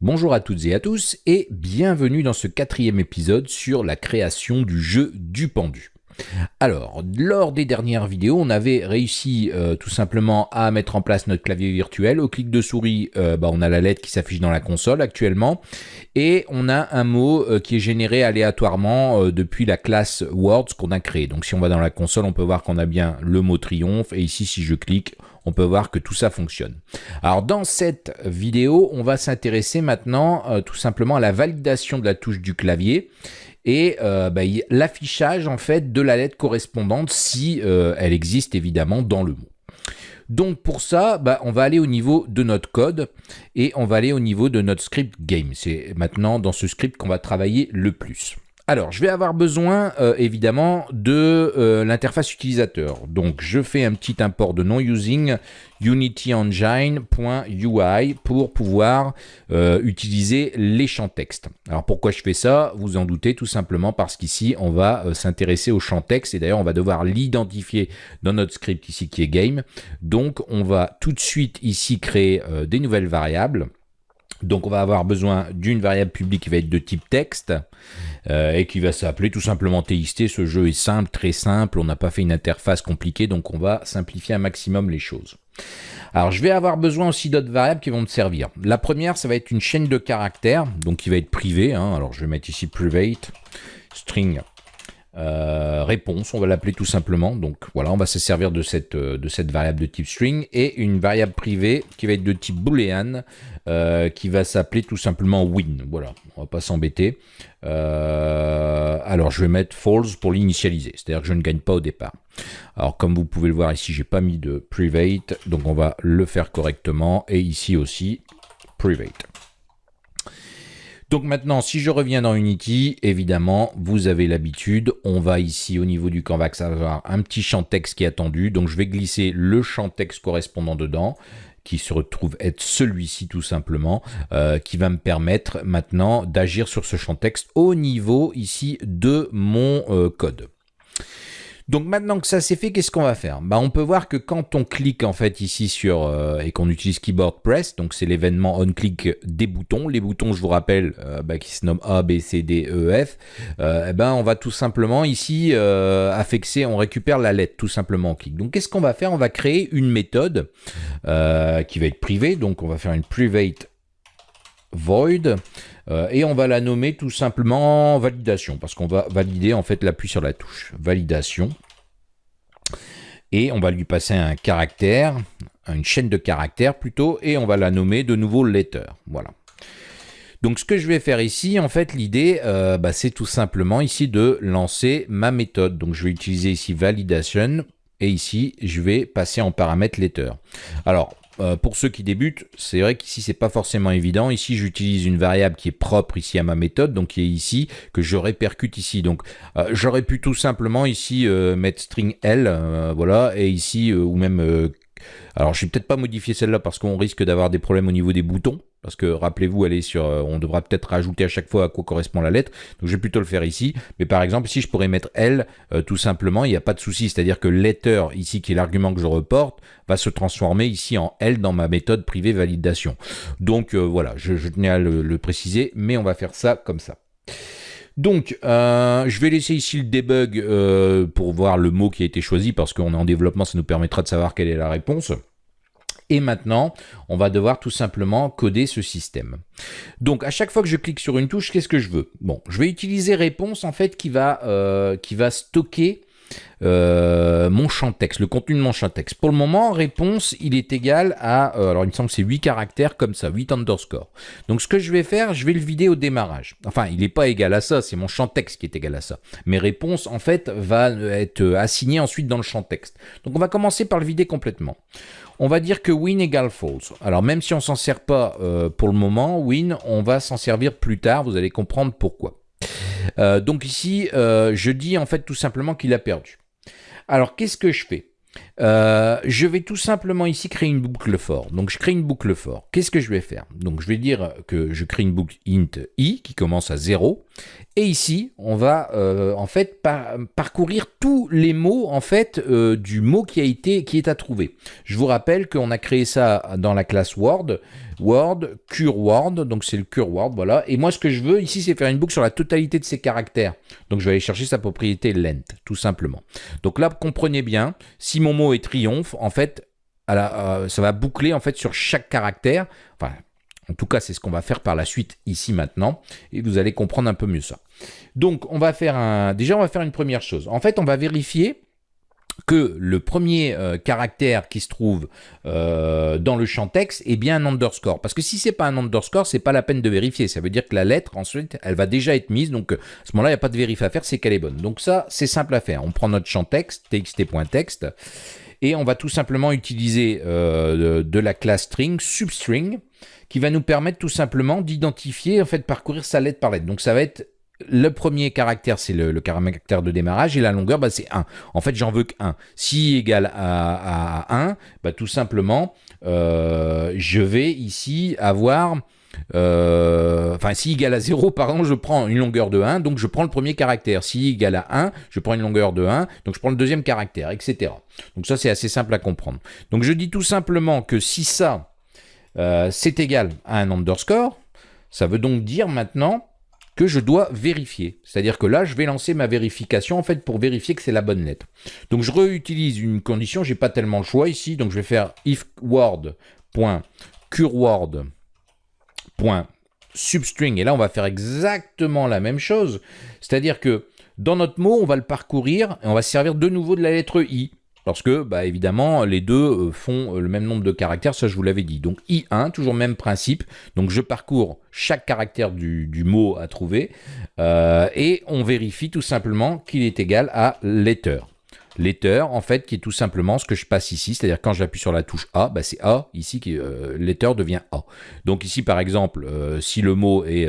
Bonjour à toutes et à tous et bienvenue dans ce quatrième épisode sur la création du jeu du pendu. Alors, lors des dernières vidéos, on avait réussi euh, tout simplement à mettre en place notre clavier virtuel. Au clic de souris, euh, bah, on a la lettre qui s'affiche dans la console actuellement. Et on a un mot euh, qui est généré aléatoirement depuis la classe Words qu'on a créé. Donc si on va dans la console, on peut voir qu'on a bien le mot triomphe. Et ici, si je clique, on peut voir que tout ça fonctionne. Alors dans cette vidéo, on va s'intéresser maintenant tout simplement à la validation de la touche du clavier et euh, bah, l'affichage en fait de la lettre correspondante si euh, elle existe évidemment dans le mot. Donc pour ça, bah, on va aller au niveau de notre code et on va aller au niveau de notre script game. C'est maintenant dans ce script qu'on va travailler le plus. Alors, je vais avoir besoin euh, évidemment de euh, l'interface utilisateur. Donc, je fais un petit import de non-using unityengine.ui pour pouvoir euh, utiliser les champs texte. Alors, pourquoi je fais ça? Vous en doutez tout simplement parce qu'ici, on va s'intéresser au champ texte et d'ailleurs, on va devoir l'identifier dans notre script ici qui est game. Donc, on va tout de suite ici créer des nouvelles variables. Donc on va avoir besoin d'une variable publique qui va être de type texte euh, et qui va s'appeler tout simplement TXT. Ce jeu est simple, très simple, on n'a pas fait une interface compliquée, donc on va simplifier un maximum les choses. Alors je vais avoir besoin aussi d'autres variables qui vont me servir. La première, ça va être une chaîne de caractères, donc qui va être privée. Hein. Alors je vais mettre ici private string euh, réponse, on va l'appeler tout simplement. Donc voilà, on va se servir de cette, euh, de cette variable de type string et une variable privée qui va être de type boolean euh, qui va s'appeler tout simplement win. Voilà, on va pas s'embêter. alors je vais mettre false pour l'initialiser, c'est-à-dire que je ne gagne pas au départ. Alors comme vous pouvez le voir ici, j'ai pas mis de private, donc on va le faire correctement et ici aussi private. Donc maintenant, si je reviens dans Unity, évidemment, vous avez l'habitude, on va ici au niveau du canvas avoir un petit champ texte qui est attendu. Donc je vais glisser le champ texte correspondant dedans qui se retrouve être celui-ci tout simplement, euh, qui va me permettre maintenant d'agir sur ce champ texte au niveau ici de mon euh, code. Donc maintenant que ça c'est fait, qu'est-ce qu'on va faire? Bah, On peut voir que quand on clique en fait ici sur euh, et qu'on utilise Keyboard Press, donc c'est l'événement on-click des boutons. Les boutons, je vous rappelle, euh, bah, qui se nomment A, B, C, D, E, F. Euh, eh ben, on va tout simplement ici affixer, on récupère la lettre tout simplement en clic. Donc qu'est-ce qu'on va faire? On va créer une méthode qui va être privée. Donc on va faire une private void euh, et on va la nommer tout simplement validation parce qu'on va valider en fait l'appui sur la touche validation et on va lui passer un caractère une chaîne de caractères plutôt et on va la nommer de nouveau letter voilà donc ce que je vais faire ici, en fait, l'idée, euh, bah, c'est tout simplement ici de lancer ma méthode. Donc je vais utiliser ici validation et ici, je vais passer en paramètre letter. Alors, euh, pour ceux qui débutent, c'est vrai qu'ici c'est pas forcément évident. Ici j'utilise une variable qui est propre ici à ma méthode, donc qui est ici, que je répercute ici. Donc euh, j'aurais pu tout simplement ici euh, mettre string L, voilà, et ici, ou même... alors je vais peut-être pas modifier celle-là parce qu'on risque d'avoir des problèmes au niveau des boutons parce que rappelez-vous, aller sur, euh, on devra peut-être rajouter à chaque fois à quoi correspond la lettre, donc je vais plutôt le faire ici, mais par exemple ici je pourrais mettre L euh, tout simplement, il n'y a pas de souci, c'est-à-dire que letter ici qui est l'argument que je reporte, va se transformer ici en L dans ma méthode privée validation. Donc euh, voilà, je, tenais à le, préciser, mais on va faire ça comme ça. Donc, je vais laisser ici le debug pour voir le mot qui a été choisi, parce qu'on est en développement, ça nous permettra de savoir quelle est la réponse. Et maintenant, on va devoir tout simplement coder ce système. Donc, à chaque fois que je clique sur une touche, qu'est-ce que je veux? Bon, je vais utiliser réponse, en fait, qui va, euh, qui va stocker euh, mon champ texte, le contenu de mon champ texte. Pour le moment, réponse, il est égal à, euh, alors il me semble que c'est 8 caractères comme ça, 8 underscore. Donc ce que je vais faire, je vais le vider au démarrage. Enfin, il n'est pas égal à ça, c'est mon champ texte qui est égal à ça. Mes réponses, en fait, va être assignées ensuite dans le champ texte. Donc on va commencer par le vider complètement. On va dire que win égale false. Alors même si on s'en sert pas euh, pour le moment, win, on va s'en servir plus tard, vous allez comprendre pourquoi. Euh, donc ici, euh, je dis en fait tout simplement qu'il a perdu. Alors qu'est-ce que je fais? Euh, je vais tout simplement ici créer une boucle for. Donc je crée une boucle for. Qu'est-ce que je vais faire? Donc je vais dire que je crée une boucle int i qui commence à 0. Et ici, on va en fait parcourir tous les mots en fait du mot qui a été qui est à trouver. Je vous rappelle qu'on a créé ça dans la classe Word word, cure word, donc c'est le cure word, voilà. Et moi, ce que je veux ici, c'est faire une boucle sur la totalité de ces caractères. Donc je vais aller chercher sa propriété length, tout simplement. Donc là, comprenez bien, si mon mot est triomphe, en fait, euh, ça va boucler en fait sur chaque caractère. Enfin, en tout cas, c'est ce qu'on va faire par la suite ici maintenant, et vous allez comprendre un peu mieux ça. Donc, on va faire un... Déjà, on va faire une première chose. En fait, on va vérifier que le premier euh, caractère qui se trouve euh, dans le champ texte est bien un underscore. Parce que si c'est pas un underscore, c'est pas la peine de vérifier. Ça veut dire que la lettre, ensuite, elle va déjà être mise. Donc, à ce moment-là, il n'y a pas de vérif à faire, c'est qu'elle est bonne. Donc ça, c'est simple à faire. On prend notre champ texte, txt.text, et on va tout simplement utiliser euh, de, la classe string, substring, qui va nous permettre tout simplement d'identifier, en fait, parcourir sa lettre par lettre. Donc ça va être le premier caractère, c'est le, caractère de démarrage, et la longueur, bah, c'est 1. En fait, j'en veux que 1. Si égale à, 1, bah, tout simplement, euh, je vais ici avoir... Euh, enfin, si égale à 0, pardon, je prends une longueur de 1, donc je prends le premier caractère. Si égale à 1, je prends une longueur de 1, donc je prends le deuxième caractère, etc. Donc ça, c'est assez simple à comprendre. Donc je dis tout simplement que si ça, euh, c'est égal à un underscore, ça veut donc dire maintenant que je dois vérifier. C'est-à-dire que là, je vais lancer ma vérification en fait pour vérifier que c'est la bonne lettre. Donc je réutilise une condition, j'ai pas tellement le choix ici, donc je vais faire if word.cureword.substring et là on va faire exactement la même chose. C'est-à-dire que dans notre mot, on va le parcourir et on va se servir de nouveau de la lettre i. Parce que, bah, évidemment, les deux euh, font euh, le même nombre de caractères, ça je vous l'avais dit. Donc I1, toujours même principe. Donc je parcours chaque caractère du, mot à trouver euh, et on vérifie tout simplement qu'il est égal à letter. Letter, en fait, qui est tout simplement ce que je passe ici, c'est-à-dire quand j'appuie sur la touche A, bah, c'est A, ici, qui, letter devient A. Donc ici, par exemple, si le mot est,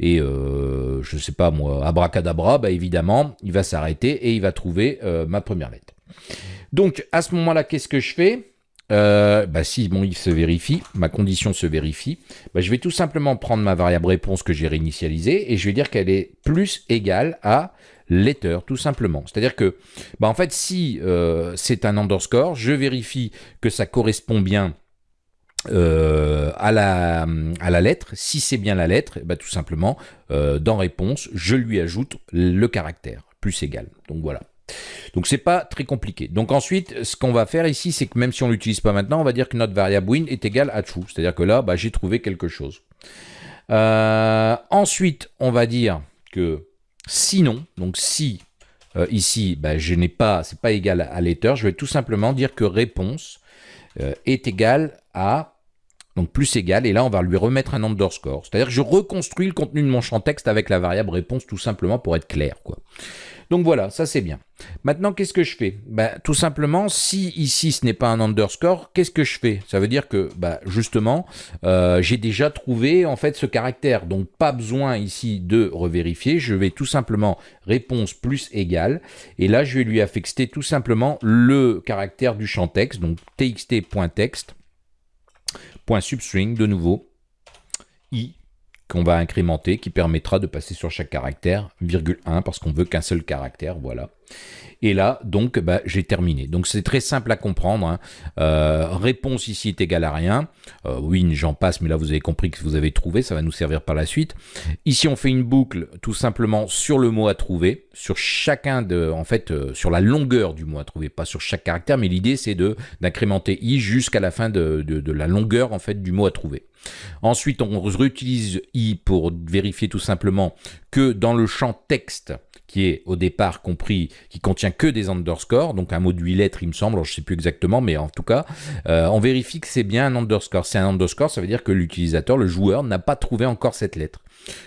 est je ne sais pas moi, abracadabra, bah, évidemment, il va s'arrêter et il va trouver ma première lettre. Donc, à ce moment-là, qu'est-ce que je fais euh, bah, si mon if se vérifie, ma condition se vérifie, bah, je vais tout simplement prendre ma variable réponse que j'ai réinitialisée et je vais dire qu'elle est plus égale à letter, tout simplement. C'est-à-dire que, bah, en fait, si euh, c'est un underscore, je vérifie que ça correspond bien euh, à, la, lettre. Si c'est bien la lettre, tout simplement, dans réponse, je lui ajoute le caractère, plus égal. Donc voilà. Donc c'est pas très compliqué. Donc ensuite, ce qu'on va faire ici, c'est que même si on l'utilise pas maintenant, on va dire que notre variable win est égale à true. C'est-à-dire que là, bah, j'ai trouvé quelque chose. Euh, ensuite, on va dire que sinon, donc si euh, ici, bah, je n'ai pas, c'est pas égal à letter, je vais tout simplement dire que réponse euh, est égale à donc plus égal, et là on va lui remettre un underscore. C'est-à-dire que je reconstruis le contenu de mon champ texte avec la variable réponse tout simplement pour être clair. Quoi. Donc voilà, ça c'est bien. Maintenant, qu'est-ce que je fais? Ben, Tout simplement, si ici ce n'est pas un underscore, qu'est-ce que je fais? Ça veut dire que, ben, justement, euh, j'ai déjà trouvé en fait ce caractère. Donc pas besoin ici de revérifier. Je vais tout simplement réponse plus égale. Et là, je vais lui affecter tout simplement le caractère du champ texte. Donc txt.text, .substring de nouveau, qu'on va incrémenter, qui permettra de passer sur chaque caractère, virgule 1, parce qu'on veut qu'un seul caractère, voilà. Et là, donc, bah, j'ai terminé. Donc, c'est très simple à comprendre. Hein. Euh, réponse ici est égale à rien. Euh, win, j'en passe, mais là, vous avez compris que vous avez trouvé. Ça va nous servir par la suite. Ici, on fait une boucle tout simplement sur le mot à trouver, sur chacun de, en fait, euh, sur la longueur du mot à trouver, pas sur chaque caractère, mais l'idée, c'est d'incrémenter i jusqu'à la fin de, de, la longueur, en fait, du mot à trouver. Ensuite, on réutilise i pour vérifier tout simplement que dans le champ texte, qui est au départ compris, qui contient que des underscores, donc un mot de 8 lettres il me semble, je ne sais plus exactement, mais en tout cas, euh, on vérifie que c'est bien un underscore. C'est un underscore, ça veut dire que l'utilisateur, le joueur, n'a pas trouvé encore cette lettre.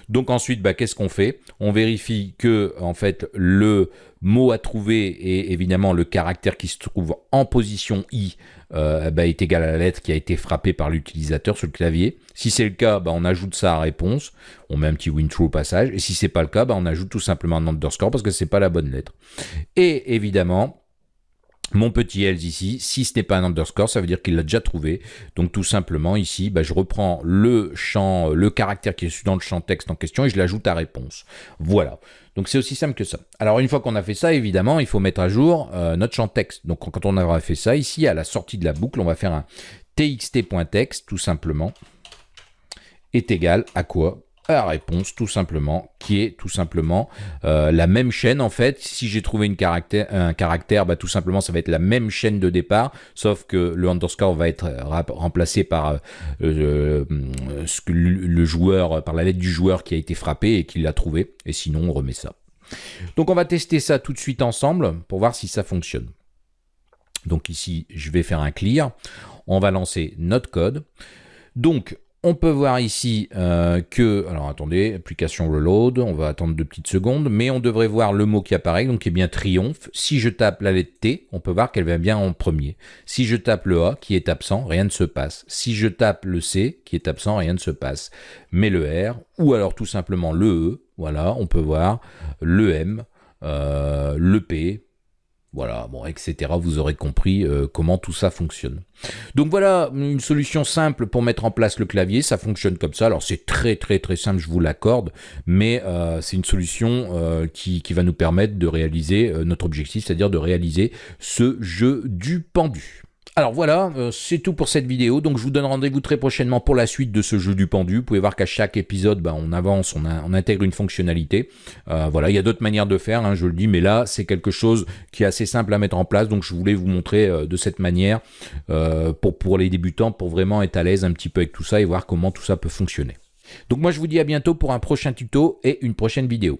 Donc ensuite, bah, qu'est-ce qu'on fait? On vérifie que en fait le mot à trouver et évidemment le caractère qui se trouve en position i euh, bah, est égal à la lettre qui a été frappée par l'utilisateur sur le clavier. Si c'est le cas, bah, on ajoute ça à réponse, on met un petit win true passage, et si c'est pas le cas, on ajoute tout simplement un underscore parce que c'est pas la bonne lettre. Et évidemment, mon petit else ici, si ce n'est pas un underscore, ça veut dire qu'il l'a déjà trouvé. Donc tout simplement ici, bah, je reprends le le caractère qui est dans le champ texte en question et je l'ajoute à réponse. Voilà. Donc c'est aussi simple que ça. Alors une fois qu'on a fait ça, évidemment, il faut mettre à jour euh, notre champ texte. Donc quand on aura fait ça, ici à la sortie de la boucle, on va faire un txt.text tout simplement est égal à quoi? La réponse tout simplement, qui est tout simplement euh, la même chaîne en fait. Si j'ai trouvé un caractère, bah, tout simplement ça va être la même chaîne de départ, sauf que le underscore va être remplacé par euh, euh, le joueur, par la lettre du joueur qui a été frappé et qui l'a trouvé, et sinon on remet ça. Donc on va tester ça tout de suite ensemble pour voir si ça fonctionne. Donc ici, je vais faire un clear. On va lancer notre code. Donc, on peut voir ici euh, que, alors attendez, application reload, on va attendre deux petites secondes, mais on devrait voir le mot qui apparaît, donc qui est bien triomphe. Si je tape la lettre T, on peut voir qu'elle va bien en premier. Si je tape le A, qui est absent, rien ne se passe. Si je tape le C, qui est absent, rien ne se passe. Mais le R, ou alors tout simplement le E, voilà, on peut voir le M, euh, le P, voilà, bon, etc. Vous aurez compris euh, comment tout ça fonctionne. Donc voilà une solution simple pour mettre en place le clavier. Ça fonctionne comme ça. Alors c'est très très très simple, je vous l'accorde, mais euh, c'est une solution euh, qui, qui, va nous permettre de réaliser notre objectif, c'est-à-dire de réaliser ce jeu du pendu. Alors voilà, euh, c'est tout pour cette vidéo, donc je vous donne rendez-vous très prochainement pour la suite de ce jeu du pendu. Vous pouvez voir qu'à chaque épisode, bah, on avance, on, intègre une fonctionnalité. Euh, voilà, il y a d'autres manières de faire, hein, je le dis, mais là, c'est quelque chose qui est assez simple à mettre en place, donc je voulais vous montrer euh, de cette manière pour, pour les débutants, pour vraiment être à l'aise un petit peu avec tout ça et voir comment tout ça peut fonctionner. Donc moi, je vous dis à bientôt pour un prochain tuto et une prochaine vidéo.